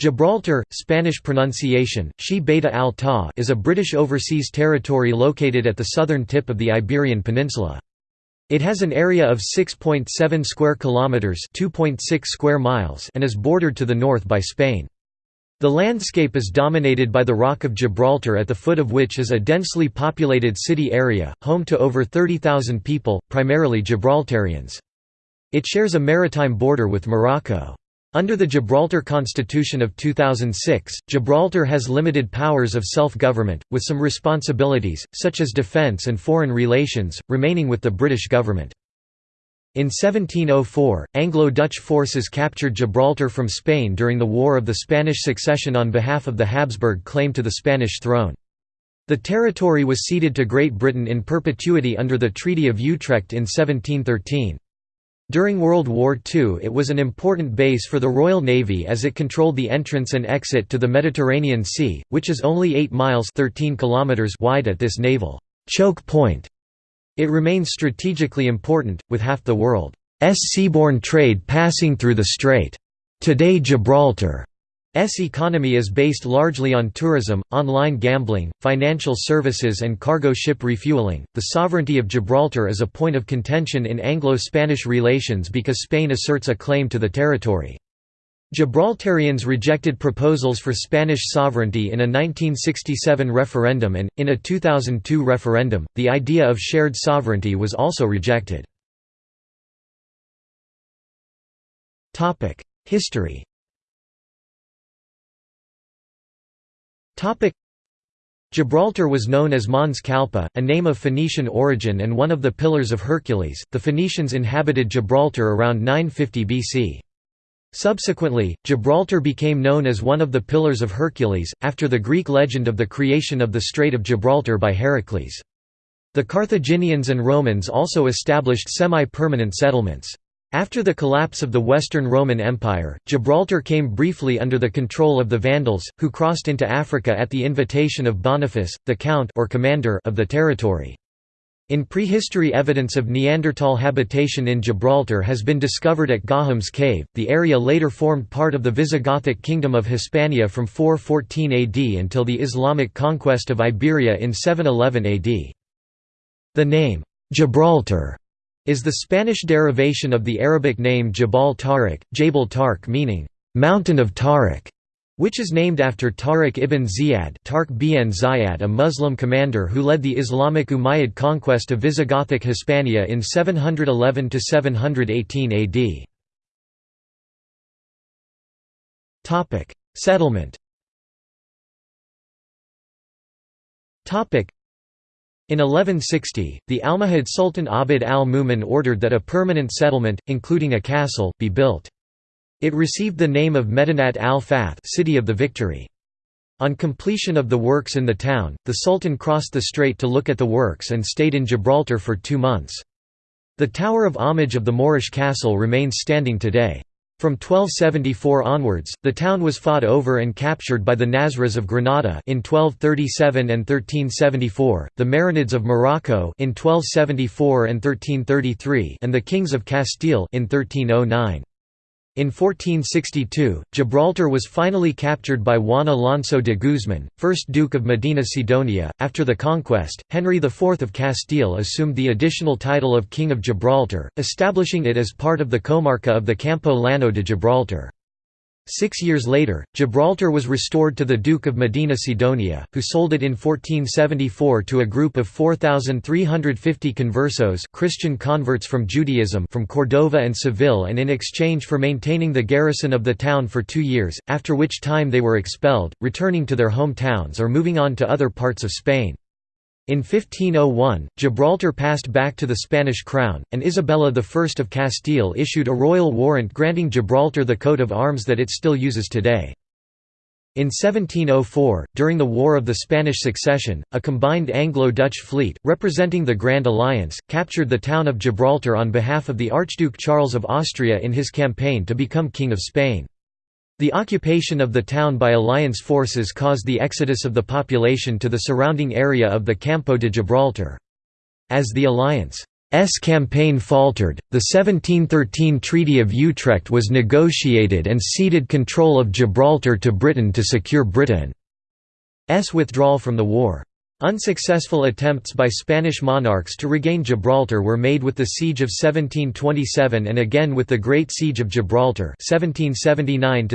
Gibraltar, Spanish pronunciation, Shi Beta al Ta is a British overseas territory located at the southern tip of the Iberian Peninsula. It has an area of 6.7 square kilometers, 2.6 square miles, and is bordered to the north by Spain. The landscape is dominated by the Rock of Gibraltar at the foot of which is a densely populated city area, home to over 30,000 people, primarily Gibraltarians. It shares a maritime border with Morocco. Under the Gibraltar Constitution of 2006, Gibraltar has limited powers of self-government, with some responsibilities, such as defence and foreign relations, remaining with the British government. In 1704, Anglo-Dutch forces captured Gibraltar from Spain during the War of the Spanish Succession on behalf of the Habsburg claim to the Spanish throne. The territory was ceded to Great Britain in perpetuity under the Treaty of Utrecht in 1713. During World War II it was an important base for the Royal Navy as it controlled the entrance and exit to the Mediterranean Sea, which is only 8 miles 13 kilometers wide at this naval choke point. It remains strategically important, with half the world's seaborne trade passing through the strait. Today Gibraltar S economy is based largely on tourism, online gambling, financial services and cargo ship refueling. The sovereignty of Gibraltar is a point of contention in Anglo-Spanish relations because Spain asserts a claim to the territory. Gibraltarians rejected proposals for Spanish sovereignty in a 1967 referendum and, in a 2002 referendum, the idea of shared sovereignty was also rejected. History Gibraltar was known as Mons Calpe, a name of Phoenician origin and one of the Pillars of Hercules. The Phoenicians inhabited Gibraltar around 950 BC. Subsequently, Gibraltar became known as one of the Pillars of Hercules, after the Greek legend of the creation of the Strait of Gibraltar by Heracles. The Carthaginians and Romans also established semi-permanent settlements. After the collapse of the Western Roman Empire, Gibraltar came briefly under the control of the Vandals, who crossed into Africa at the invitation of Boniface, the count or commander of the territory. In prehistory evidence of Neanderthal habitation in Gibraltar has been discovered at Gorham's cave. The area later formed part of the Visigothic kingdom of Hispania from 414 AD until the Islamic conquest of Iberia in 711 AD. The name Gibraltar is the Spanish derivation of the Arabic name Jabal Tariq, Jabal Tarq meaning, "'Mountain of Tariq' which is named after Tariq ibn Ziyad Tarq bin Ziyad a Muslim commander who led the Islamic Umayyad conquest of Visigothic Hispania in 711–718 AD. Settlement in 1160, the Almohad Sultan Abd al-Mumin ordered that a permanent settlement, including a castle, be built. It received the name of Medinat al-Fath City of the Victory. On completion of the works in the town, the Sultan crossed the strait to look at the works and stayed in Gibraltar for two months. The tower of homage of the Moorish castle remains standing today. From 1274 onwards, the town was fought over and captured by the Nasrids of Granada in 1237 and 1374, the Marinids of Morocco in 1274 and 1333, and the kings of Castile in 1309. In 1462, Gibraltar was finally captured by Juan Alonso de Guzman, 1st Duke of Medina Sidonia. After the conquest, Henry IV of Castile assumed the additional title of King of Gibraltar, establishing it as part of the comarca of the Campo Llano de Gibraltar. Six years later, Gibraltar was restored to the Duke of Medina Sidonia, who sold it in 1474 to a group of 4,350 conversos Christian converts from Judaism from Cordova and Seville and in exchange for maintaining the garrison of the town for two years, after which time they were expelled, returning to their home towns or moving on to other parts of Spain. In 1501, Gibraltar passed back to the Spanish crown, and Isabella I of Castile issued a royal warrant granting Gibraltar the coat of arms that it still uses today. In 1704, during the War of the Spanish Succession, a combined Anglo-Dutch fleet, representing the Grand Alliance, captured the town of Gibraltar on behalf of the Archduke Charles of Austria in his campaign to become King of Spain. The occupation of the town by alliance forces caused the exodus of the population to the surrounding area of the Campo de Gibraltar. As the alliance campaign faltered, the 1713 Treaty of Utrecht was negotiated and ceded control of Gibraltar to Britain to secure Britain's withdrawal from the war. Unsuccessful attempts by Spanish monarchs to regain Gibraltar were made with the Siege of 1727 and again with the Great Siege of Gibraltar 1779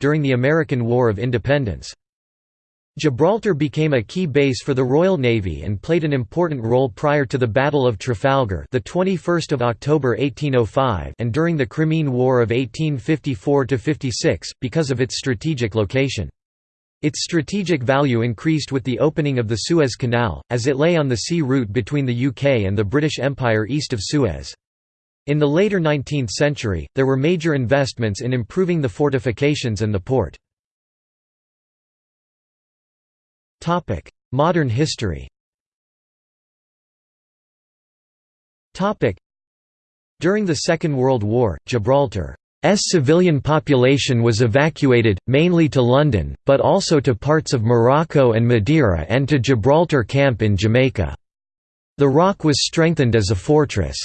during the American War of Independence. Gibraltar became a key base for the Royal Navy and played an important role prior to the Battle of Trafalgar, the 21st of October 1805, and during the Crimean War of 1854–56 because of its strategic location. Its strategic value increased with the opening of the Suez Canal, as it lay on the sea route between the UK and the British Empire east of Suez. In the later 19th century, there were major investments in improving the fortifications and the port. Modern history During the Second World War, Gibraltar's civilian population was evacuated, mainly to London, but also to parts of Morocco and Madeira and to Gibraltar Camp in Jamaica. The Rock was strengthened as a fortress.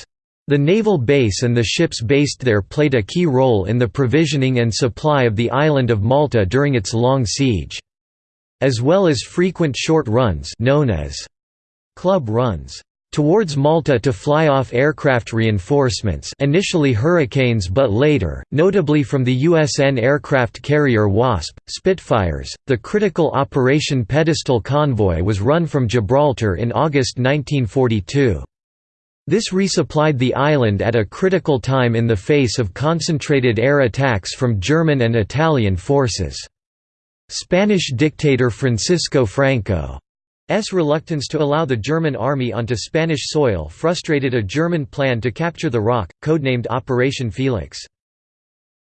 The naval base and the ships based there played a key role in the provisioning and supply of the island of Malta during its long siege as well as frequent short runs known as club runs towards Malta to fly off aircraft reinforcements initially Hurricanes but later, notably from the USN aircraft carrier Wasp, Spitfires. The critical Operation Pedestal convoy was run from Gibraltar in August 1942. This resupplied the island at a critical time in the face of concentrated air attacks from German and Italian forces. Spanish dictator Francisco Franco's reluctance to allow the German army onto Spanish soil frustrated a German plan to capture the Rock, codenamed Operation Felix.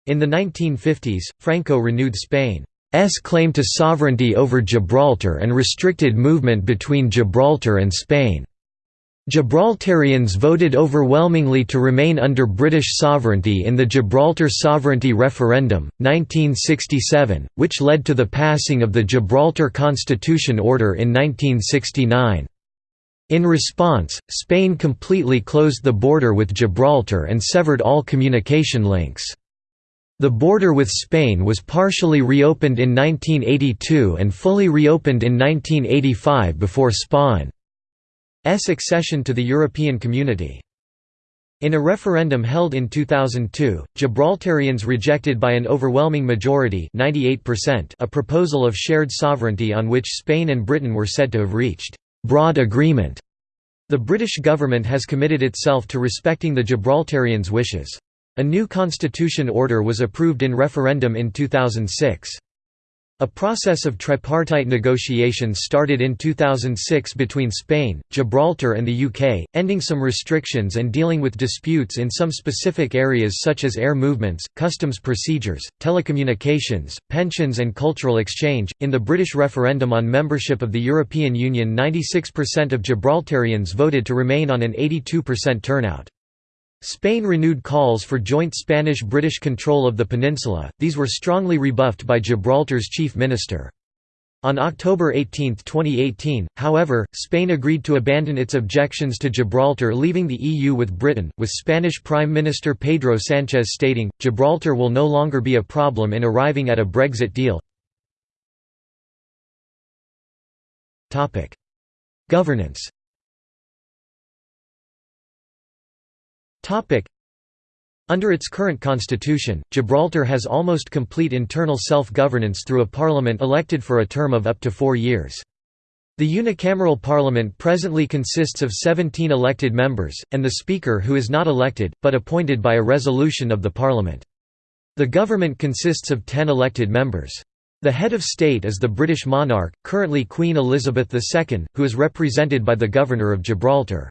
In the 1950s, Franco renewed Spain's claim to sovereignty over Gibraltar and restricted movement between Gibraltar and Spain. Gibraltarians voted overwhelmingly to remain under British sovereignty in the Gibraltar Sovereignty Referendum, 1967, which led to the passing of the Gibraltar Constitution Order in 1969. In response, Spain completely closed the border with Gibraltar and severed all communication links. The border with Spain was partially reopened in 1982 and fully reopened in 1985 before Spain accession to the European Community. In a referendum held in 2002, Gibraltarians rejected by an overwhelming majority 98% a proposal of shared sovereignty on which Spain and Britain were said to have reached «broad agreement». The British government has committed itself to respecting the Gibraltarians' wishes. A new constitution order was approved in referendum in 2006. A process of tripartite negotiations started in 2006 between Spain, Gibraltar and the UK, ending some restrictions and dealing with disputes in some specific areas such as air movements, customs procedures, telecommunications, pensions and cultural exchange. In the British referendum on membership of the European Union 96% of Gibraltarians voted to remain on an 82% turnout. Spain renewed calls for joint Spanish-British control of the peninsula, these were strongly rebuffed by Gibraltar's chief minister. On October 18, 2018, however, Spain agreed to abandon its objections to Gibraltar leaving the EU with Britain, with Spanish Prime Minister Pedro Sanchez stating, Gibraltar will no longer be a problem in arriving at a Brexit deal. Governance Under its current constitution, Gibraltar has almost complete internal self-governance through a parliament elected for a term of up to four years. The unicameral parliament presently consists of 17 elected members, and the Speaker who is not elected, but appointed by a resolution of the parliament. The government consists of 10 elected members. The head of state is the British monarch, currently Queen Elizabeth II, who is represented by the Governor of Gibraltar.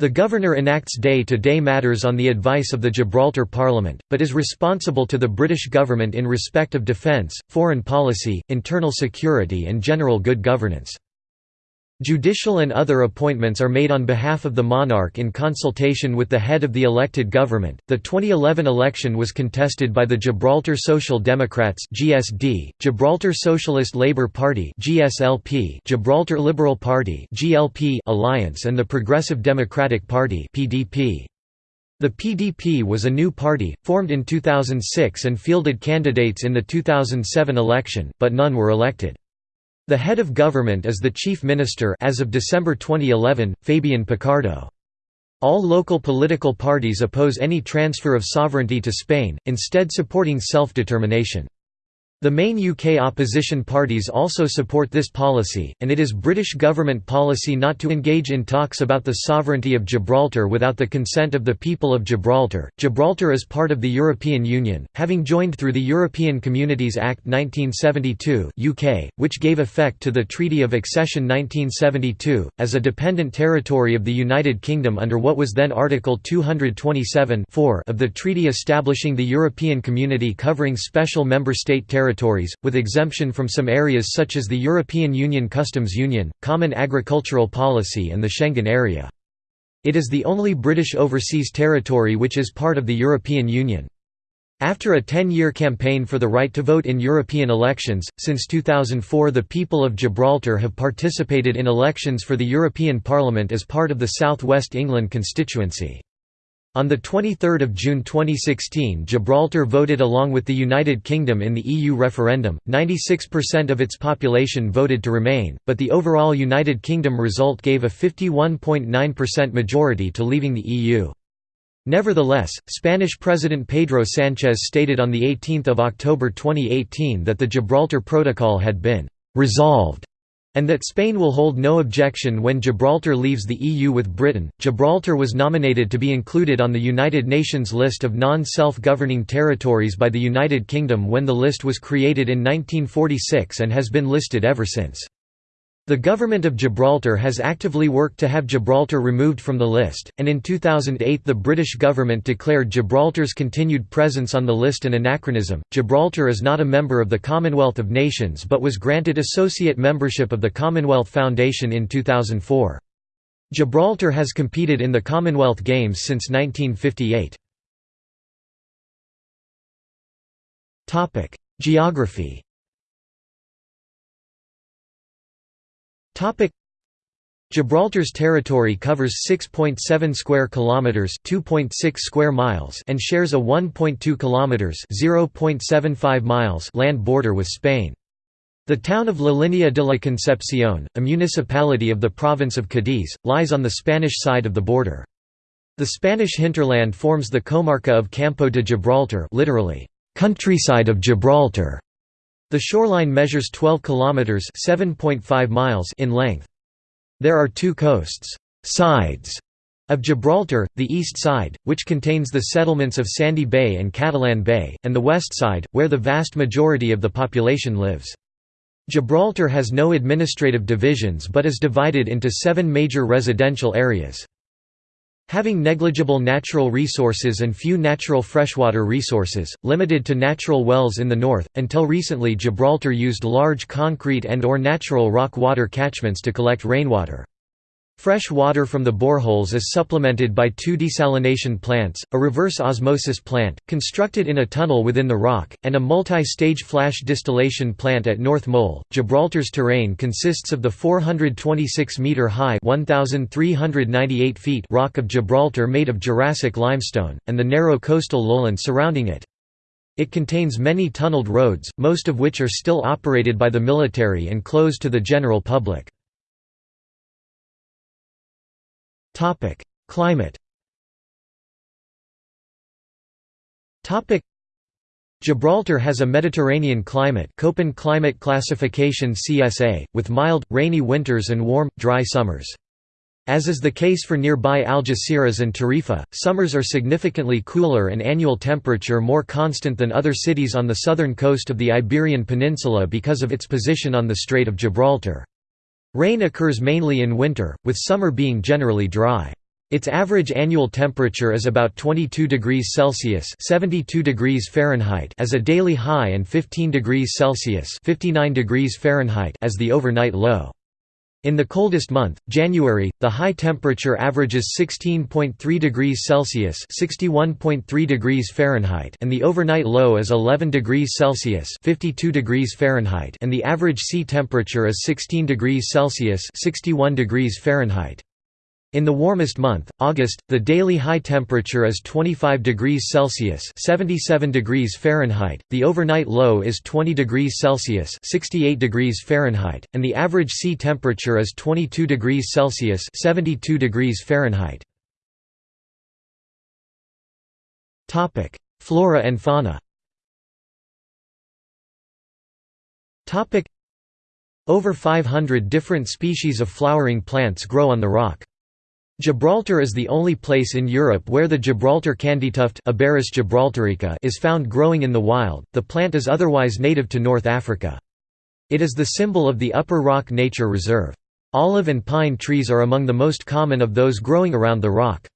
The governor enacts day-to-day -day matters on the advice of the Gibraltar Parliament, but is responsible to the British government in respect of defence, foreign policy, internal security and general good governance. Judicial and other appointments are made on behalf of the monarch in consultation with the head of the elected government. The 2011 election was contested by the Gibraltar Social Democrats (GSD), Gibraltar Socialist Labour Party (GSLP), Gibraltar Liberal Party (GLP) alliance and the Progressive Democratic Party (PDP). The PDP was a new party, formed in 2006 and fielded candidates in the 2007 election, but none were elected. The head of government is the chief minister as of December 2011, Fabian Picardo. All local political parties oppose any transfer of sovereignty to Spain, instead supporting self-determination. The main UK opposition parties also support this policy, and it is British government policy not to engage in talks about the sovereignty of Gibraltar without the consent of the people of Gibraltar. Gibraltar is part of the European Union, having joined through the European Communities Act 1972 (UK), which gave effect to the Treaty of Accession 1972, as a dependent territory of the United Kingdom under what was then Article 227 of the treaty establishing the European Community covering special member state territories territories, with exemption from some areas such as the European Union Customs Union, Common Agricultural Policy and the Schengen Area. It is the only British overseas territory which is part of the European Union. After a 10-year campaign for the right to vote in European elections, since 2004 the people of Gibraltar have participated in elections for the European Parliament as part of the South West England constituency. On 23 June 2016 Gibraltar voted along with the United Kingdom in the EU referendum, 96% of its population voted to remain, but the overall United Kingdom result gave a 51.9% majority to leaving the EU. Nevertheless, Spanish President Pedro Sánchez stated on 18 October 2018 that the Gibraltar Protocol had been «resolved» and that Spain will hold no objection when Gibraltar leaves the EU with Britain. Gibraltar was nominated to be included on the United Nations list of non self governing territories by the United Kingdom when the list was created in 1946 and has been listed ever since. The government of Gibraltar has actively worked to have Gibraltar removed from the list, and in 2008 the British government declared Gibraltar's continued presence on the list an anachronism. Gibraltar is not a member of the Commonwealth of Nations but was granted associate membership of the Commonwealth Foundation in 2004. Gibraltar has competed in the Commonwealth Games since 1958. Geography Topic Gibraltar's territory covers 6.7 square kilometers, 2.6 square miles, and shares a 1.2 kilometers, 0.75 miles land border with Spain. The town of La Línea de la Concepción, a municipality of the province of Cádiz, lies on the Spanish side of the border. The Spanish hinterland forms the comarca of Campo de Gibraltar, literally countryside of Gibraltar. The shoreline measures 12 kilometers (7.5 miles) in length. There are two coasts, sides of Gibraltar, the east side, which contains the settlements of Sandy Bay and Catalan Bay, and the west side, where the vast majority of the population lives. Gibraltar has no administrative divisions but is divided into seven major residential areas. Having negligible natural resources and few natural freshwater resources, limited to natural wells in the north, until recently Gibraltar used large concrete and or natural rock water catchments to collect rainwater. Fresh water from the boreholes is supplemented by two desalination plants, a reverse osmosis plant, constructed in a tunnel within the rock, and a multi-stage flash distillation plant at North Mole. Gibraltar's terrain consists of the 426-metre-high rock of Gibraltar made of Jurassic limestone, and the narrow coastal lowland surrounding it. It contains many tunneled roads, most of which are still operated by the military and closed to the general public. Topic: Climate. Topic: Gibraltar has a Mediterranean climate Köppen climate classification CSA, with mild, rainy winters and warm, dry summers. As is the case for nearby Algeciras and Tarifa, summers are significantly cooler and annual temperature more constant than other cities on the southern coast of the Iberian Peninsula because of its position on the Strait of Gibraltar. Rain occurs mainly in winter, with summer being generally dry. Its average annual temperature is about 22 degrees Celsius (72 degrees Fahrenheit) as a daily high and 15 degrees Celsius (59 degrees Fahrenheit) as the overnight low. In the coldest month, January, the high temperature averages 16.3 degrees Celsius (61.3 degrees Fahrenheit) and the overnight low is 11 degrees Celsius (52 degrees Fahrenheit) and the average sea temperature is 16 degrees Celsius (61 degrees Fahrenheit). In the warmest month, August, the daily high temperature is 25 degrees Celsius (77 degrees Fahrenheit), the overnight low is 20 degrees Celsius (68 degrees Fahrenheit), and the average sea temperature is 22 degrees Celsius (72 degrees Fahrenheit). Topic: Flora and fauna. Topic: Over 500 different species of flowering plants grow on the rock. Gibraltar is the only place in Europe where the Gibraltar candytuft gibraltarica is found growing in the wild. The plant is otherwise native to North Africa. It is the symbol of the Upper Rock Nature Reserve. Olive and pine trees are among the most common of those growing around the rock.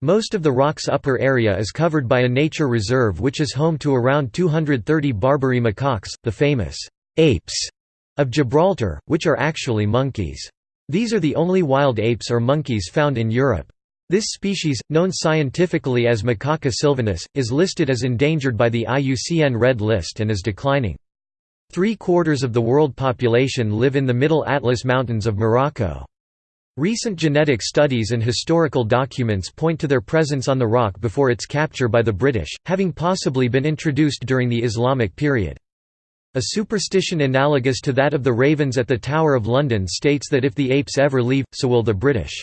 Most of the rock's upper area is covered by a nature reserve which is home to around 230 Barbary macaques, the famous apes of Gibraltar, which are actually monkeys. These are the only wild apes or monkeys found in Europe. This species, known scientifically as Macaca sylvanus, is listed as endangered by the IUCN Red List and is declining. Three-quarters of the world population live in the Middle Atlas Mountains of Morocco. Recent genetic studies and historical documents point to their presence on the rock before its capture by the British, having possibly been introduced during the Islamic period. A superstition analogous to that of the ravens at the Tower of London states that if the apes ever leave, so will the British.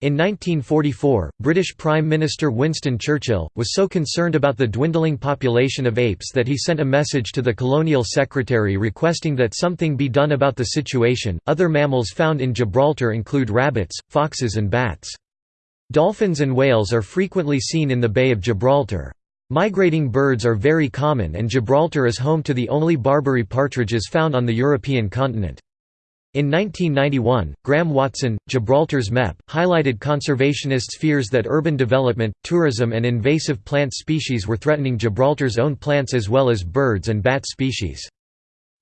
In 1944, British Prime Minister Winston Churchill, was so concerned about the dwindling population of apes that he sent a message to the Colonial Secretary requesting that something be done about the situation. Other mammals found in Gibraltar include rabbits, foxes, and bats. Dolphins and whales are frequently seen in the Bay of Gibraltar. Migrating birds are very common and Gibraltar is home to the only Barbary partridges found on the European continent. In 1991, Graham Watson, Gibraltar's MEP, highlighted conservationists' fears that urban development, tourism and invasive plant species were threatening Gibraltar's own plants as well as birds and bat species.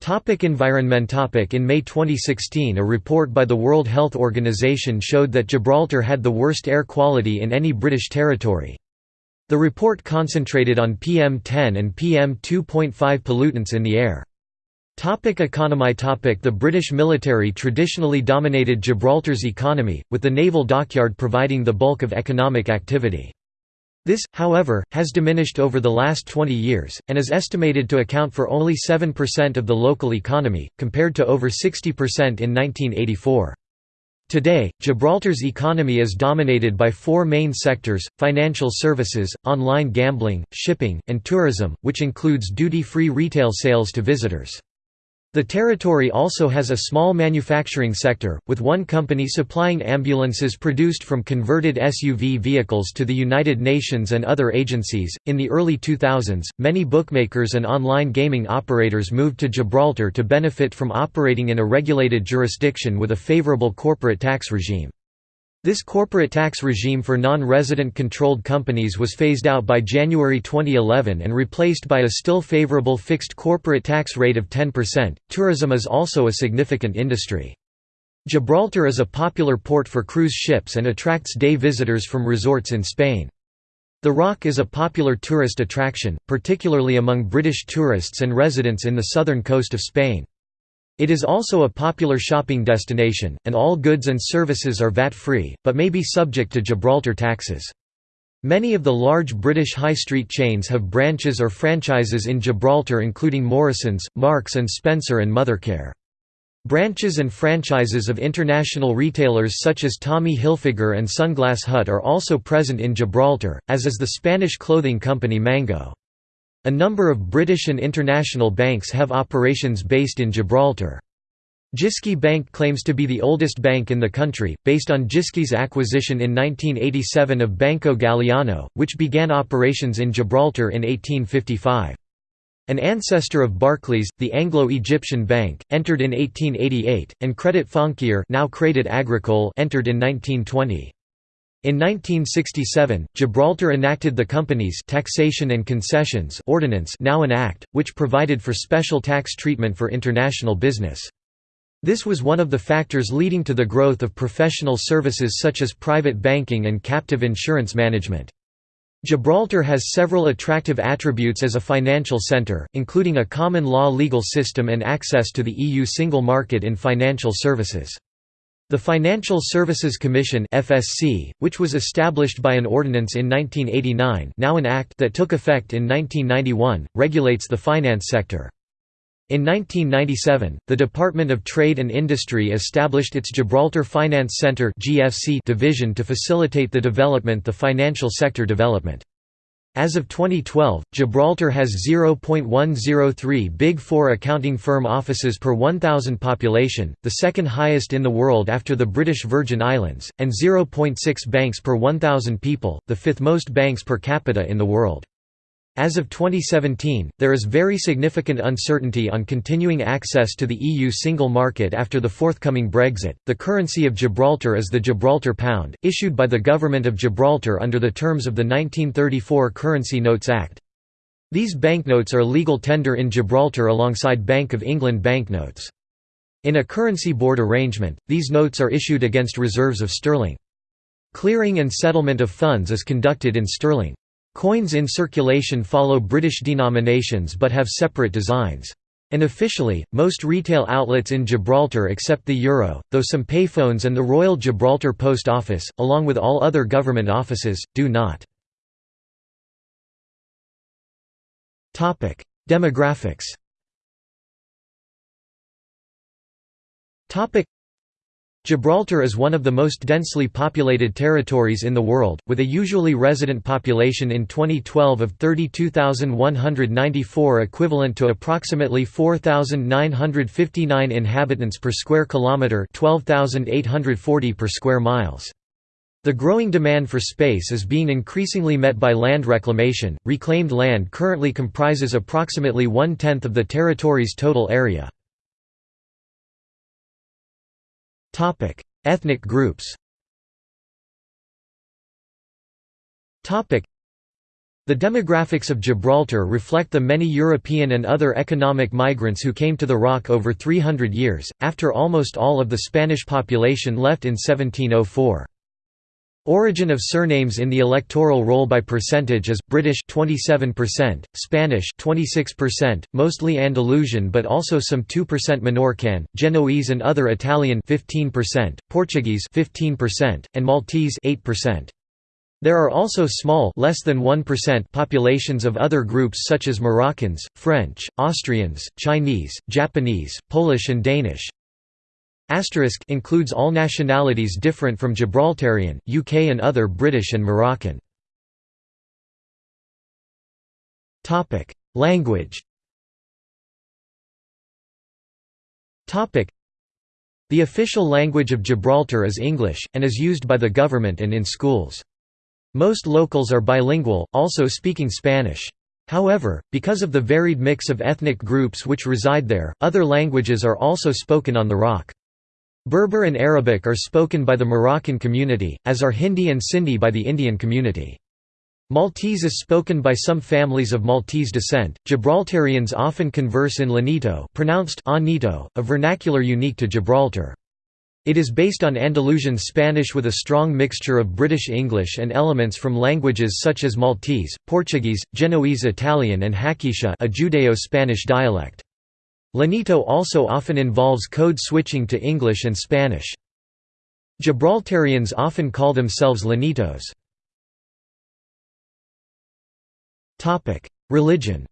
Topic environment topic In May 2016 a report by the World Health Organization showed that Gibraltar had the worst air quality in any British territory. The report concentrated on PM10 and PM2.5 pollutants in the air. Topic economy topic The British military traditionally dominated Gibraltar's economy, with the naval dockyard providing the bulk of economic activity. This, however, has diminished over the last 20 years, and is estimated to account for only 7% of the local economy, compared to over 60% in 1984. Today, Gibraltar's economy is dominated by four main sectors, financial services, online gambling, shipping, and tourism, which includes duty-free retail sales to visitors. The territory also has a small manufacturing sector, with one company supplying ambulances produced from converted SUV vehicles to the United Nations and other agencies. In the early 2000s, many bookmakers and online gaming operators moved to Gibraltar to benefit from operating in a regulated jurisdiction with a favorable corporate tax regime. This corporate tax regime for non-resident controlled companies was phased out by January 2011 and replaced by a still favorable fixed corporate tax rate of 10%. Tourism is also a significant industry. Gibraltar is a popular port for cruise ships and attracts day visitors from resorts in Spain. The Rock is a popular tourist attraction, particularly among British tourists and residents in the southern coast of Spain. It is also a popular shopping destination, and all goods and services are VAT-free, but may be subject to Gibraltar taxes. Many of the large British high street chains have branches or franchises in Gibraltar including Morrisons, Marks and Spencer and Mothercare. Branches and franchises of international retailers such as Tommy Hilfiger and Sunglass Hut are also present in Gibraltar, as is the Spanish clothing company Mango. A number of British and international banks have operations based in Gibraltar. Jyske Bank claims to be the oldest bank in the country, based on Jyske's acquisition in 1987 of Banco Galliano, which began operations in Gibraltar in 1855. An ancestor of Barclays, the Anglo-Egyptian Bank, entered in 1888, and Credit Foncier now Credit Agricole entered in 1920. In 1967, Gibraltar enacted the Companies Taxation and Concessions Ordinance now an act, which provided for special tax treatment for international business. This was one of the factors leading to the growth of professional services such as private banking and captive insurance management. Gibraltar has several attractive attributes as a financial centre, including a common law legal system and access to the EU single market in financial services. The Financial Services Commission FSC, which was established by an ordinance in 1989 now an act that took effect in 1991, regulates the finance sector. In 1997, the Department of Trade and Industry established its Gibraltar Finance Centre (GFC) division to facilitate the development the financial sector development. As of 2012, Gibraltar has 0.103 Big Four accounting firm offices per 1,000 population, the second highest in the world after the British Virgin Islands, and 0.6 banks per 1,000 people, the fifth most banks per capita in the world. As of 2017, there is very significant uncertainty on continuing access to the EU single market after the forthcoming Brexit. The currency of Gibraltar is the Gibraltar pound, issued by the Government of Gibraltar under the terms of the 1934 Currency Notes Act. These banknotes are legal tender in Gibraltar alongside Bank of England banknotes. In a currency board arrangement, these notes are issued against reserves of sterling. Clearing and settlement of funds is conducted in sterling. Coins in circulation follow British denominations but have separate designs. And officially, most retail outlets in Gibraltar accept the euro, though some payphones and the Royal Gibraltar Post Office, along with all other government offices, do not. Demographics Gibraltar is one of the most densely populated territories in the world, with a usually resident population in 2012 of 32,194 equivalent to approximately 4,959 inhabitants per square kilometre 12,840 per square miles. The growing demand for space is being increasingly met by land reclamation. Reclaimed land currently comprises approximately one-tenth of the territory's total area. Topic: Ethnic groups. Topic: The demographics of Gibraltar reflect the many European and other economic migrants who came to the Rock over 300 years, after almost all of the Spanish population left in 1704. Origin of surnames in the electoral roll by percentage is British 27%, Spanish 26%, mostly Andalusian but also some 2% Menorcan, Genoese and other Italian 15%, Portuguese 15%, and Maltese 8%. There are also small less than 1% populations of other groups such as Moroccans, French, Austrians, Chinese, Japanese, Polish and Danish. Asterisk includes all nationalities different from Gibraltarian, UK and other British and Moroccan. Language The official language of Gibraltar is English, and is used by the government and in schools. Most locals are bilingual, also speaking Spanish. However, because of the varied mix of ethnic groups which reside there, other languages are also spoken on the Rock. Berber and Arabic are spoken by the Moroccan community, as are Hindi and Sindhi by the Indian community. Maltese is spoken by some families of Maltese descent. Gibraltarians often converse in Llanito, pronounced Anito, a vernacular unique to Gibraltar. It is based on Andalusian Spanish with a strong mixture of British English and elements from languages such as Maltese, Portuguese, Genoese Italian and Haketia a Judeo-Spanish dialect. Llanito also often involves code switching to English and Spanish. Gibraltarians often call themselves Llanitos. Religion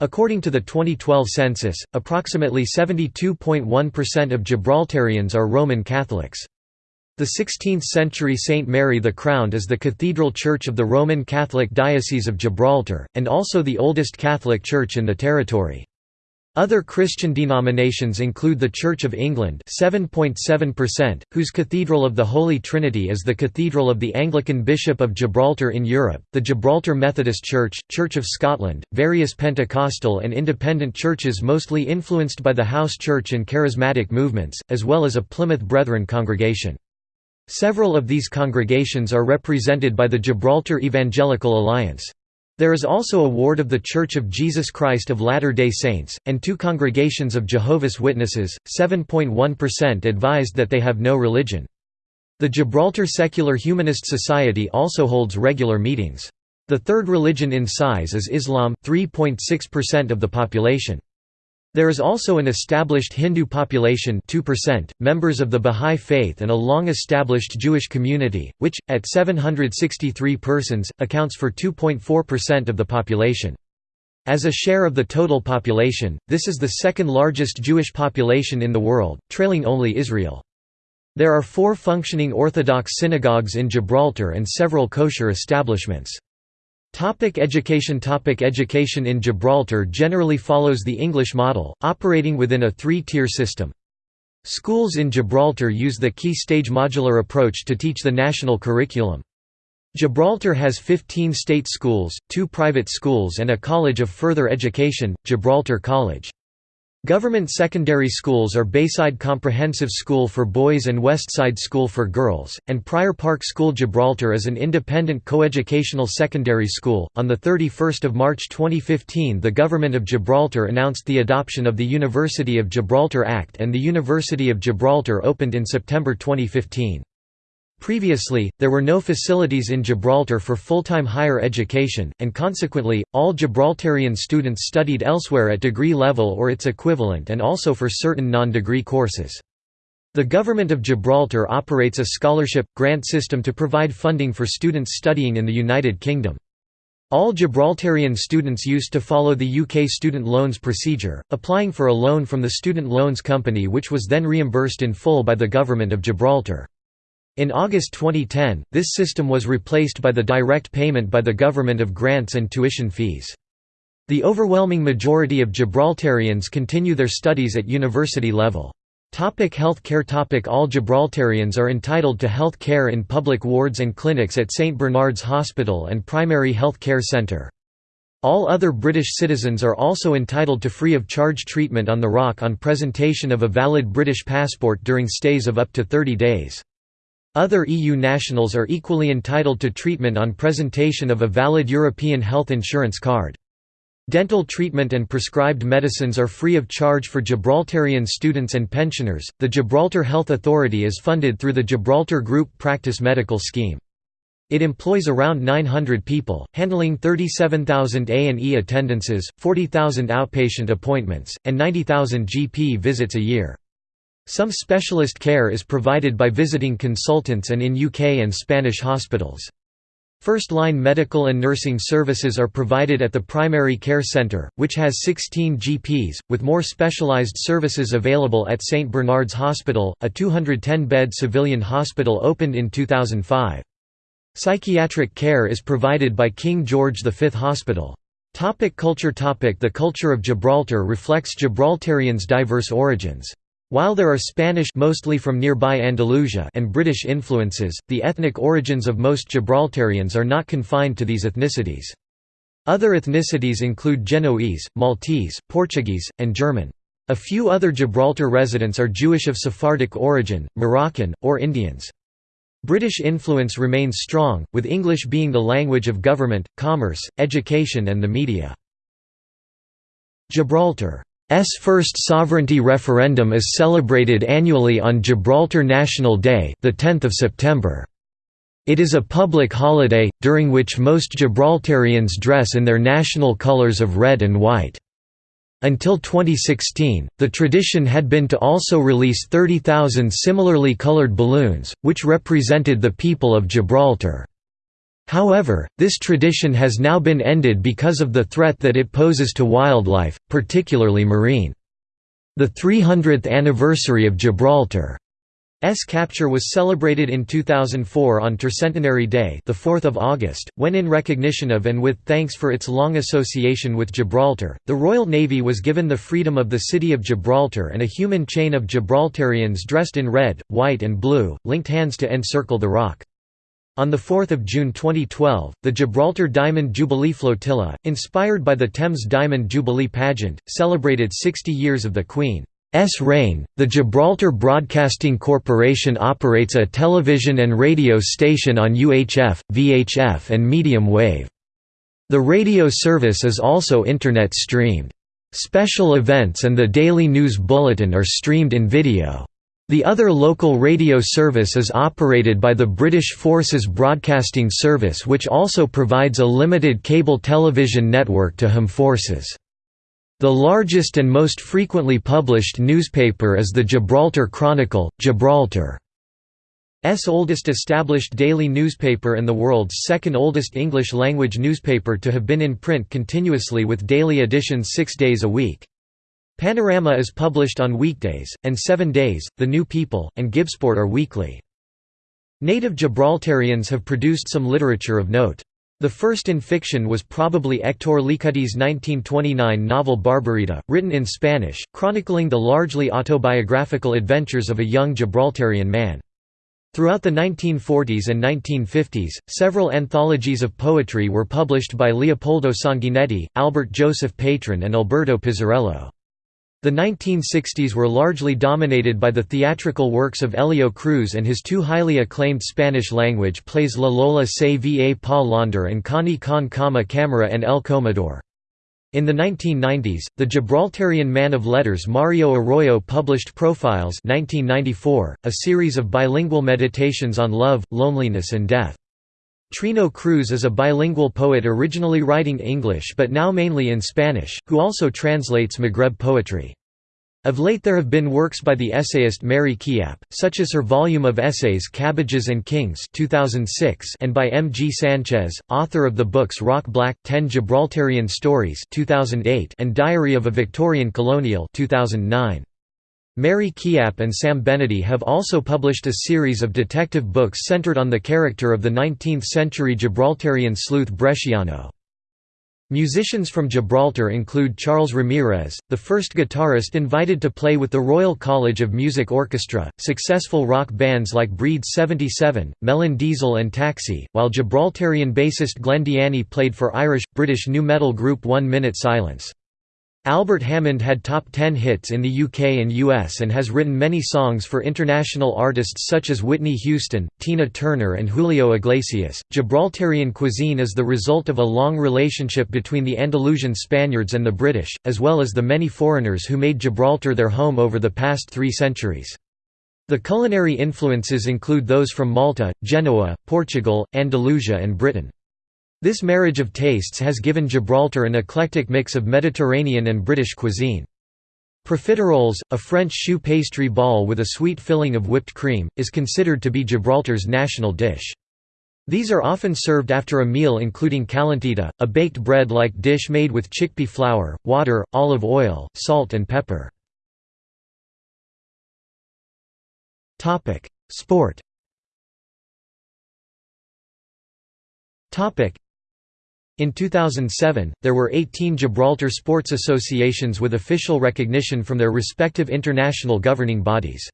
According to the 2012 census, approximately 72.1% of Gibraltarians are Roman Catholics. The 16th-century St. Mary the Crowned is the cathedral church of the Roman Catholic Diocese of Gibraltar, and also the oldest Catholic church in the territory. Other Christian denominations include the Church of England 7.7%, whose Cathedral of the Holy Trinity is the Cathedral of the Anglican Bishop of Gibraltar in Europe, the Gibraltar Methodist Church, Church of Scotland, various Pentecostal and independent churches mostly influenced by the House Church and Charismatic movements, as well as a Plymouth Brethren congregation. Several of these congregations are represented by the Gibraltar Evangelical Alliance. There is also a ward of The Church of Jesus Christ of Latter-day Saints, and two congregations of Jehovah's Witnesses. 7.1% advised that they have no religion. The Gibraltar Secular Humanist Society also holds regular meetings. The third religion in size is Islam 3.6% of the population. There is also an established Hindu population 2%, members of the Bahá'í Faith and a long-established Jewish community, which, at 763 persons, accounts for 2.4% of the population. As a share of the total population, this is the second largest Jewish population in the world, trailing only Israel. There are four functioning Orthodox synagogues in Gibraltar and several kosher establishments. Topic education Topic Education in Gibraltar generally follows the English model, operating within a three-tier system. Schools in Gibraltar use the key stage modular approach to teach the national curriculum. Gibraltar has 15 state schools, two private schools and a college of further education, Gibraltar College. Government secondary schools are Bayside Comprehensive School for boys and Westside School for girls, and Prior Park School Gibraltar is an independent coeducational secondary school. On the 31st of March 2015, the government of Gibraltar announced the adoption of the University of Gibraltar Act and the University of Gibraltar opened in September 2015. Previously, there were no facilities in Gibraltar for full-time higher education, and consequently, all Gibraltarian students studied elsewhere at degree level or its equivalent and also for certain non-degree courses. The Government of Gibraltar operates a scholarship, grant system to provide funding for students studying in the United Kingdom. All Gibraltarian students used to follow the UK student loans procedure, applying for a loan from the Student Loans Company which was then reimbursed in full by the Government of Gibraltar. In August 2010, this system was replaced by the direct payment by the government of grants and tuition fees. The overwhelming majority of Gibraltarians continue their studies at university level. Topic health care Topic All Gibraltarians are entitled to health care in public wards and clinics at St Bernard's Hospital and Primary Health Care Centre. All other British citizens are also entitled to free of charge treatment on the Rock on presentation of a valid British passport during stays of up to 30 days. Other EU nationals are equally entitled to treatment on presentation of a valid European health insurance card. Dental treatment and prescribed medicines are free of charge for Gibraltarian students and pensioners. The Gibraltar Health Authority is funded through the Gibraltar Group Practice Medical Scheme. It employs around 900 people, handling 37,000 A&E attendances, 40,000 outpatient appointments, and 90,000 GP visits a year. Some specialist care is provided by visiting consultants and in UK and Spanish hospitals. First-line medical and nursing services are provided at the Primary Care Centre, which has 16 GPs, with more specialised services available at St Bernard's Hospital, a 210-bed civilian hospital opened in 2005. Psychiatric care is provided by King George V Hospital. Topic culture Topic The culture of Gibraltar reflects Gibraltarians' diverse origins. While there are Spanish mostly from nearby Andalusia and British influences, the ethnic origins of most Gibraltarians are not confined to these ethnicities. Other ethnicities include Genoese, Maltese, Portuguese, and German. A few other Gibraltar residents are Jewish of Sephardic origin, Moroccan, or Indians. British influence remains strong, with English being the language of government, commerce, education and the media. Gibraltar S first sovereignty referendum is celebrated annually on Gibraltar National Day, the 10th of September. It is a public holiday during which most Gibraltarians dress in their national colors of red and white. Until 2016, the tradition had been to also release 30,000 similarly colored balloons, which represented the people of Gibraltar. However, this tradition has now been ended because of the threat that it poses to wildlife, particularly marine. The 300th anniversary of Gibraltar's capture was celebrated in 2004 on Tercentenary Day the 4th of August, when in recognition of and with thanks for its long association with Gibraltar, the Royal Navy was given the freedom of the city of Gibraltar and a human chain of Gibraltarians dressed in red, white and blue, linked hands to encircle the rock. On 4 June 2012, the Gibraltar Diamond Jubilee Flotilla, inspired by the Thames Diamond Jubilee pageant, celebrated 60 years of the Queen's reign. The Gibraltar Broadcasting Corporation operates a television and radio station on UHF, VHF, and medium wave. The radio service is also Internet streamed. Special events and the daily news bulletin are streamed in video. The other local radio service is operated by the British Forces Broadcasting Service which also provides a limited cable television network to HM forces. The largest and most frequently published newspaper is the Gibraltar Chronicle, Gibraltar. S oldest established daily newspaper and the world's second oldest English-language newspaper to have been in print continuously with daily editions six days a week. Panorama is published on weekdays, and Seven Days, The New People, and Gibsport are weekly. Native Gibraltarians have produced some literature of note. The first in fiction was probably Hector Licudi's 1929 novel Barbarita, written in Spanish, chronicling the largely autobiographical adventures of a young Gibraltarian man. Throughout the 1940s and 1950s, several anthologies of poetry were published by Leopoldo Sanguinetti, Albert Joseph Patron and Alberto Pizzarello. The 1960s were largely dominated by the theatrical works of Elio Cruz and his two highly acclaimed Spanish-language plays La Lola se va pa Londres and Connie con Cama Camera and El Comedor. In the 1990s, the Gibraltarian man of letters Mario Arroyo published Profiles 1994, a series of bilingual meditations on love, loneliness and death. Trino Cruz is a bilingual poet originally writing English but now mainly in Spanish, who also translates Maghreb poetry. Of late there have been works by the essayist Mary Chiappe, such as her volume of essays Cabbages and Kings 2006 and by M. G. Sanchez, author of the books Rock Black, Ten Gibraltarian Stories 2008 and Diary of a Victorian Colonial 2009. Mary Chiappe and Sam Benady have also published a series of detective books centered on the character of the 19th-century Gibraltarian sleuth Bresciano. Musicians from Gibraltar include Charles Ramirez, the first guitarist invited to play with the Royal College of Music Orchestra, successful rock bands like Breed 77, Melon Diesel and Taxi, while Gibraltarian bassist Glenn played for Irish-British nu metal group One Minute Silence. Albert Hammond had top 10 hits in the UK and US and has written many songs for international artists such as Whitney Houston, Tina Turner, and Julio Iglesias. Gibraltarian cuisine is the result of a long relationship between the Andalusian Spaniards and the British, as well as the many foreigners who made Gibraltar their home over the past three centuries. The culinary influences include those from Malta, Genoa, Portugal, Andalusia, and Britain. This marriage of tastes has given Gibraltar an eclectic mix of Mediterranean and British cuisine. Profiteroles, a French choux pastry ball with a sweet filling of whipped cream, is considered to be Gibraltar's national dish. These are often served after a meal including calentita, a baked bread-like dish made with chickpea flour, water, olive oil, salt and pepper. Sport in 2007, there were 18 Gibraltar sports associations with official recognition from their respective international governing bodies.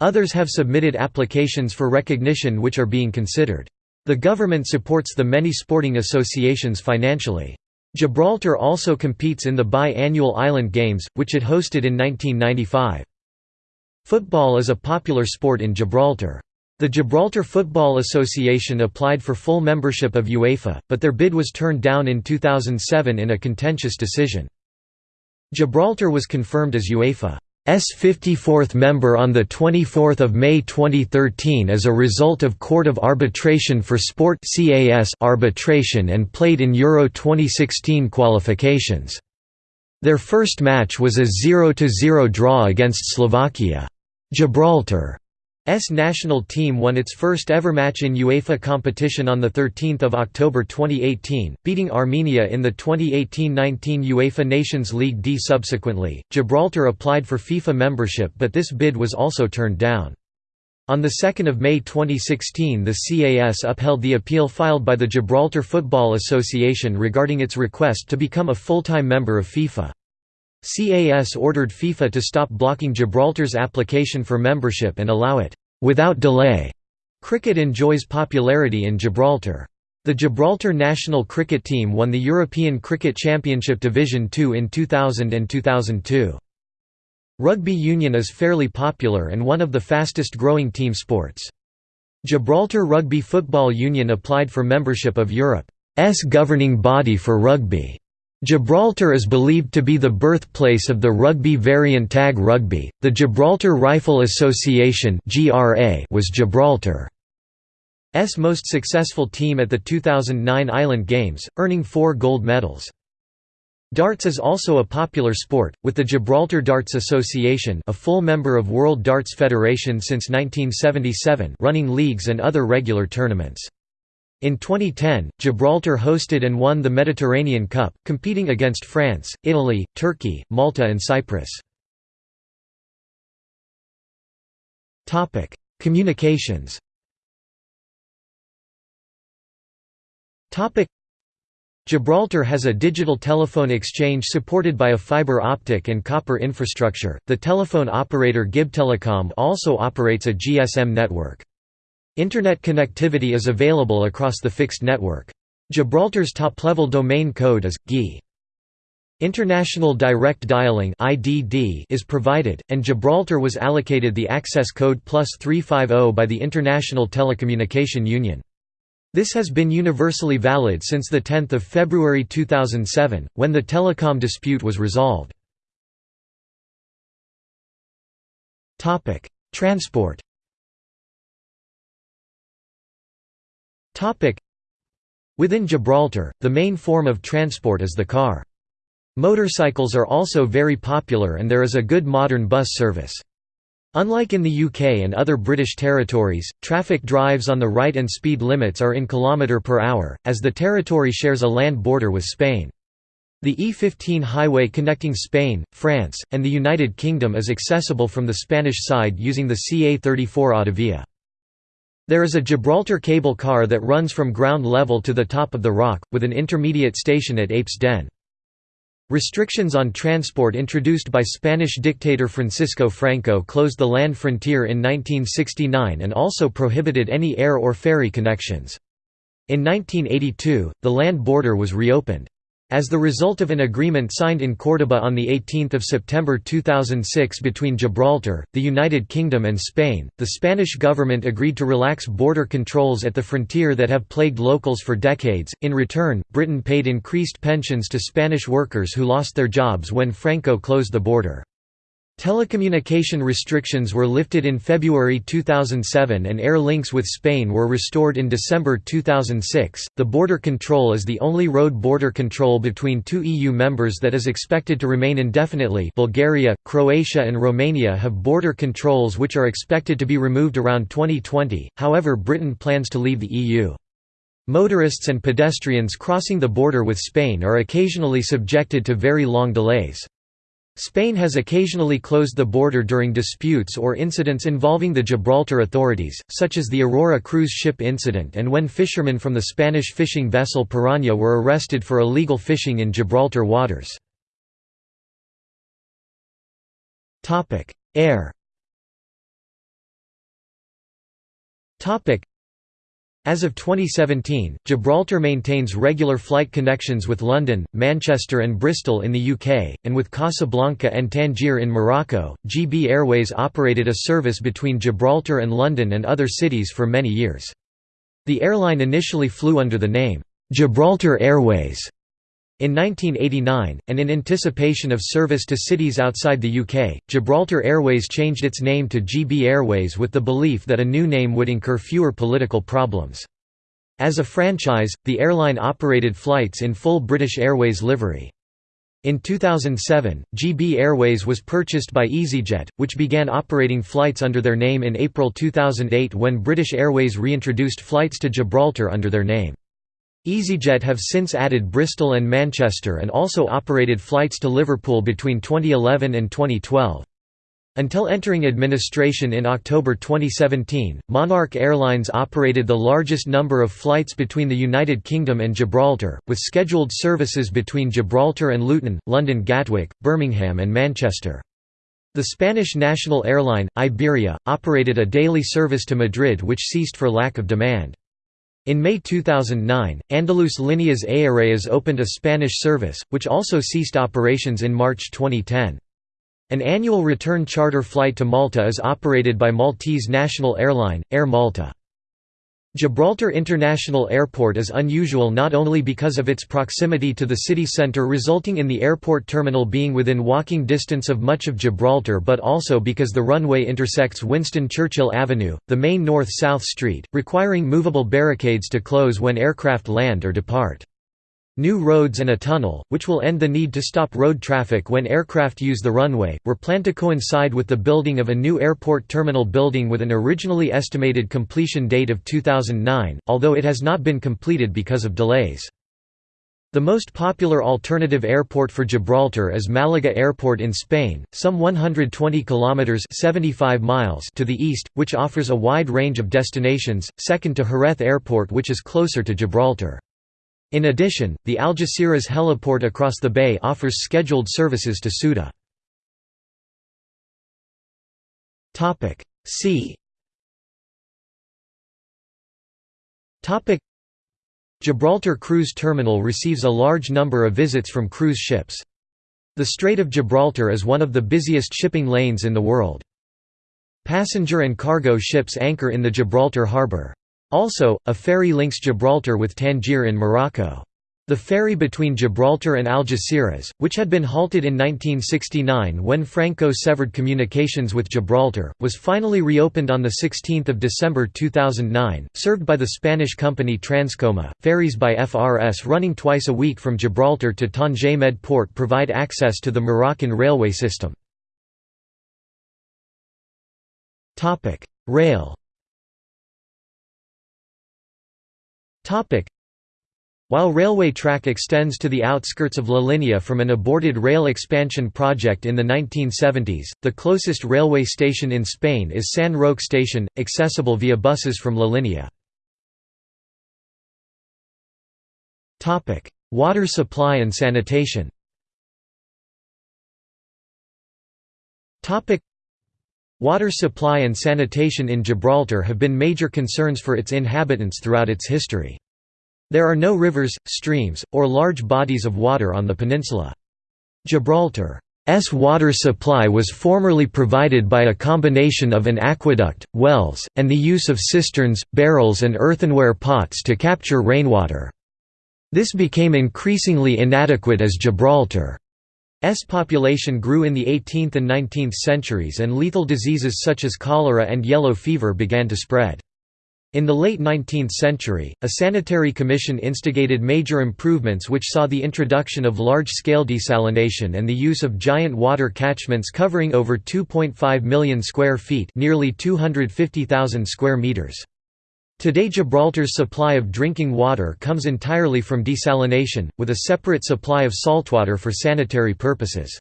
Others have submitted applications for recognition which are being considered. The government supports the many sporting associations financially. Gibraltar also competes in the bi-annual Island Games, which it hosted in 1995. Football is a popular sport in Gibraltar. The Gibraltar Football Association applied for full membership of UEFA, but their bid was turned down in 2007 in a contentious decision. Gibraltar was confirmed as UEFA's 54th member on 24 May 2013 as a result of Court of Arbitration for Sport arbitration and played in Euro 2016 qualifications. Their first match was a 0–0 draw against Slovakia. Gibraltar S national team won its first ever match in UEFA competition on 13 October 2018, beating Armenia in the 2018–19 UEFA Nations League D. Subsequently, Gibraltar applied for FIFA membership but this bid was also turned down. On 2 May 2016 the CAS upheld the appeal filed by the Gibraltar Football Association regarding its request to become a full-time member of FIFA. CAS ordered FIFA to stop blocking Gibraltar's application for membership and allow it, without delay. Cricket enjoys popularity in Gibraltar. The Gibraltar national cricket team won the European Cricket Championship Division II in 2000 and 2002. Rugby union is fairly popular and one of the fastest growing team sports. Gibraltar Rugby Football Union applied for membership of Europe's governing body for rugby. Gibraltar is believed to be the birthplace of the rugby variant tag rugby. The Gibraltar Rifle Association (GRA) was Gibraltar's most successful team at the 2009 Island Games, earning 4 gold medals. Darts is also a popular sport, with the Gibraltar Darts Association a full member of World Darts Federation since 1977 running leagues and other regular tournaments. In 2010, Gibraltar hosted and won the Mediterranean Cup, competing against France, Italy, Turkey, Malta and Cyprus. Communications Gibraltar has a digital telephone exchange supported by a fiber optic and copper infrastructure. The telephone operator GIB Telecom also operates a GSM network. Internet connectivity is available across the fixed network. Gibraltar's top-level domain code is GI. International Direct Dialing is provided, and Gibraltar was allocated the access code plus 350 by the International Telecommunication Union. This has been universally valid since 10 February 2007, when the telecom dispute was resolved. Transport Within Gibraltar, the main form of transport is the car. Motorcycles are also very popular and there is a good modern bus service. Unlike in the UK and other British territories, traffic drives on the right and speed limits are in km per hour, as the territory shares a land border with Spain. The E15 highway connecting Spain, France, and the United Kingdom is accessible from the Spanish side using the CA34 Autovia. There is a Gibraltar cable car that runs from ground level to the top of the rock, with an intermediate station at Apes Den. Restrictions on transport introduced by Spanish dictator Francisco Franco closed the land frontier in 1969 and also prohibited any air or ferry connections. In 1982, the land border was reopened. As the result of an agreement signed in Córdoba on 18 September 2006 between Gibraltar, the United Kingdom and Spain, the Spanish government agreed to relax border controls at the frontier that have plagued locals for decades. In return, Britain paid increased pensions to Spanish workers who lost their jobs when Franco closed the border. Telecommunication restrictions were lifted in February 2007 and air links with Spain were restored in December 2006. The border control is the only road border control between two EU members that is expected to remain indefinitely. Bulgaria, Croatia, and Romania have border controls which are expected to be removed around 2020, however, Britain plans to leave the EU. Motorists and pedestrians crossing the border with Spain are occasionally subjected to very long delays. Spain has occasionally closed the border during disputes or incidents involving the Gibraltar authorities, such as the Aurora cruise ship incident and when fishermen from the Spanish fishing vessel Piranha were arrested for illegal fishing in Gibraltar waters. Air as of 2017, Gibraltar maintains regular flight connections with London, Manchester, and Bristol in the UK, and with Casablanca and Tangier in Morocco. GB Airways operated a service between Gibraltar and London and other cities for many years. The airline initially flew under the name, Gibraltar Airways. In 1989, and in anticipation of service to cities outside the UK, Gibraltar Airways changed its name to GB Airways with the belief that a new name would incur fewer political problems. As a franchise, the airline operated flights in full British Airways livery. In 2007, GB Airways was purchased by EasyJet, which began operating flights under their name in April 2008 when British Airways reintroduced flights to Gibraltar under their name. EasyJet have since added Bristol and Manchester and also operated flights to Liverpool between 2011 and 2012. Until entering administration in October 2017, Monarch Airlines operated the largest number of flights between the United Kingdom and Gibraltar, with scheduled services between Gibraltar and Luton, London Gatwick, Birmingham and Manchester. The Spanish national airline, Iberia, operated a daily service to Madrid which ceased for lack of demand. In May 2009, Andalus Líneas Aéreas opened a Spanish service, which also ceased operations in March 2010. An annual return charter flight to Malta is operated by Maltese national airline, Air Malta. Gibraltar International Airport is unusual not only because of its proximity to the city centre resulting in the airport terminal being within walking distance of much of Gibraltar but also because the runway intersects Winston Churchill Avenue, the main north-south street, requiring movable barricades to close when aircraft land or depart. New roads and a tunnel, which will end the need to stop road traffic when aircraft use the runway, were planned to coincide with the building of a new airport terminal building with an originally estimated completion date of 2009, although it has not been completed because of delays. The most popular alternative airport for Gibraltar is Malaga Airport in Spain, some 120 kilometers (75 miles) to the east, which offers a wide range of destinations, second to Jerez Airport which is closer to Gibraltar. In addition, the Algeciras heliport across the bay offers scheduled services to Ceuta. Sea Gibraltar Cruise Terminal receives a large number of visits from cruise ships. The Strait of Gibraltar is one of the busiest shipping lanes in the world. Passenger and cargo ships anchor in the Gibraltar harbour. Also, a ferry links Gibraltar with Tangier in Morocco. The ferry between Gibraltar and Algeciras, which had been halted in 1969 when Franco severed communications with Gibraltar, was finally reopened on 16 December 2009, served by the Spanish company Transcoma. Ferries by FRS running twice a week from Gibraltar to Tanger Med Port provide access to the Moroccan railway system. Rail While railway track extends to the outskirts of La Linea from an aborted rail expansion project in the 1970s, the closest railway station in Spain is San Roque Station, accessible via buses from La Linea. Water supply and sanitation Water supply and sanitation in Gibraltar have been major concerns for its inhabitants throughout its history. There are no rivers, streams, or large bodies of water on the peninsula. Gibraltar's water supply was formerly provided by a combination of an aqueduct, wells, and the use of cisterns, barrels and earthenware pots to capture rainwater. This became increasingly inadequate as Gibraltar S population grew in the 18th and 19th centuries and lethal diseases such as cholera and yellow fever began to spread. In the late 19th century, a sanitary commission instigated major improvements which saw the introduction of large-scale desalination and the use of giant water catchments covering over 2.5 million square feet nearly 250,000 square meters. Today Gibraltar's supply of drinking water comes entirely from desalination, with a separate supply of saltwater for sanitary purposes.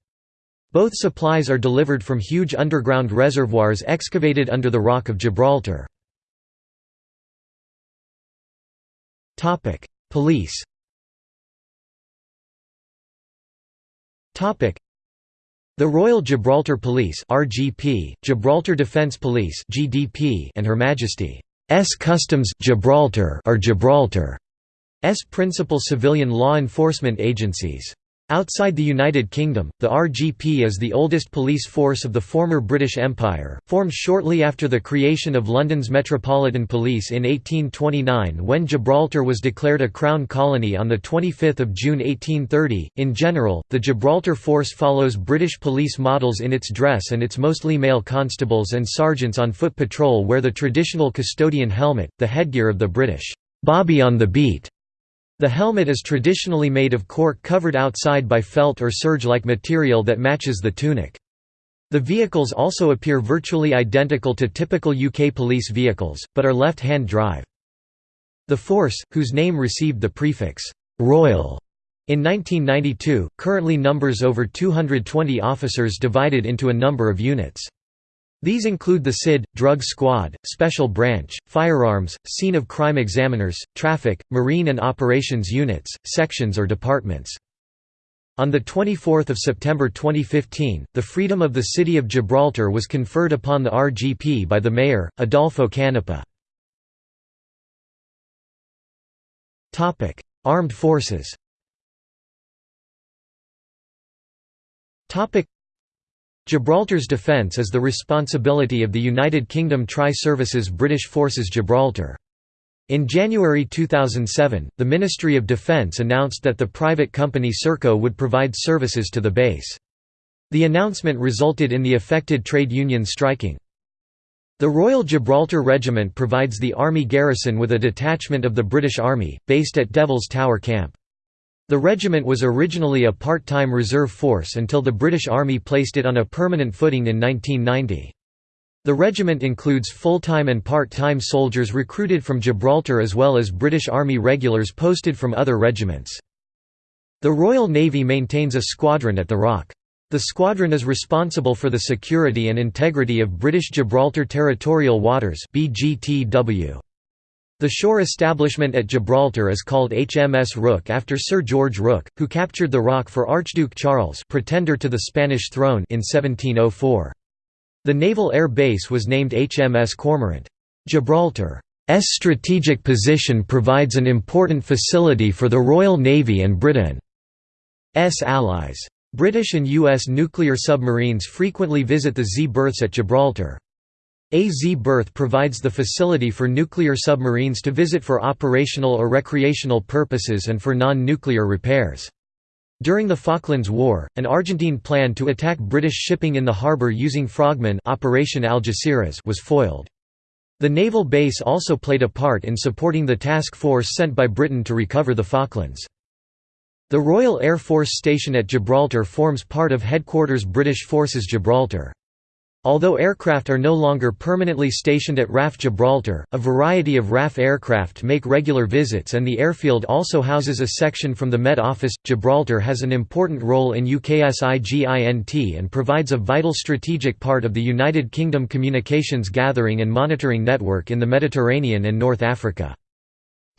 Both supplies are delivered from huge underground reservoirs excavated under the Rock of Gibraltar. Police the Royal Gibraltar Police (RGP), Gibraltar Defence Police (GDP), and Her Majesty S Customs Gibraltar are Gibraltar's principal civilian law enforcement agencies. Outside the United Kingdom, the RGP is the oldest police force of the former British Empire, formed shortly after the creation of London's Metropolitan Police in 1829 when Gibraltar was declared a Crown colony on 25 June 1830. In general, the Gibraltar force follows British police models in its dress and its mostly male constables and sergeants on foot patrol wear the traditional custodian helmet, the headgear of the British Bobby on the beat the helmet is traditionally made of cork covered outside by felt or serge-like material that matches the tunic. The vehicles also appear virtually identical to typical UK police vehicles, but are left-hand drive. The force, whose name received the prefix, "'Royal' in 1992, currently numbers over 220 officers divided into a number of units. These include the SID, Drug Squad, Special Branch, Firearms, Scene of Crime Examiners, Traffic, Marine and Operations Units, Sections or Departments. On 24 September 2015, the freedom of the city of Gibraltar was conferred upon the RGP by the mayor, Adolfo Canepa. Armed forces Gibraltar's defence is the responsibility of the United Kingdom Tri-Services British Forces Gibraltar. In January 2007, the Ministry of Defense announced that the private company Serco would provide services to the base. The announcement resulted in the affected trade unions striking. The Royal Gibraltar Regiment provides the Army garrison with a detachment of the British Army, based at Devils Tower Camp. The regiment was originally a part-time reserve force until the British Army placed it on a permanent footing in 1990. The regiment includes full-time and part-time soldiers recruited from Gibraltar as well as British Army regulars posted from other regiments. The Royal Navy maintains a squadron at the Rock. The squadron is responsible for the security and integrity of British Gibraltar Territorial Waters BGTW. The shore establishment at Gibraltar is called HMS Rooke after Sir George Rooke, who captured the rock for Archduke Charles pretender to the Spanish throne in 1704. The naval air base was named HMS Cormorant. Gibraltar's strategic position provides an important facility for the Royal Navy and Britain's allies. British and U.S. nuclear submarines frequently visit the Z berths at Gibraltar. A Z berth provides the facility for nuclear submarines to visit for operational or recreational purposes and for non-nuclear repairs. During the Falklands War, an Argentine plan to attack British shipping in the harbour using frogmen Operation Algeciras was foiled. The naval base also played a part in supporting the task force sent by Britain to recover the Falklands. The Royal Air Force Station at Gibraltar forms part of Headquarters British Forces Gibraltar. Although aircraft are no longer permanently stationed at RAF Gibraltar, a variety of RAF aircraft make regular visits and the airfield also houses a section from the Met Office. Gibraltar has an important role in UKSIGINT and provides a vital strategic part of the United Kingdom communications gathering and monitoring network in the Mediterranean and North Africa.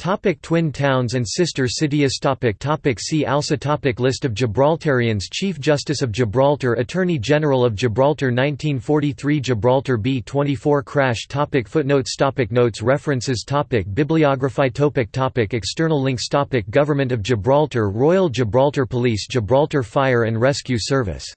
Topic Twin towns and sister cities topic topic See also topic List of Gibraltarians Chief Justice of Gibraltar Attorney General of Gibraltar 1943 Gibraltar B-24 crash topic Footnotes topic Notes References topic Bibliography topic topic External links topic Government of Gibraltar Royal Gibraltar Police Gibraltar Fire and Rescue Service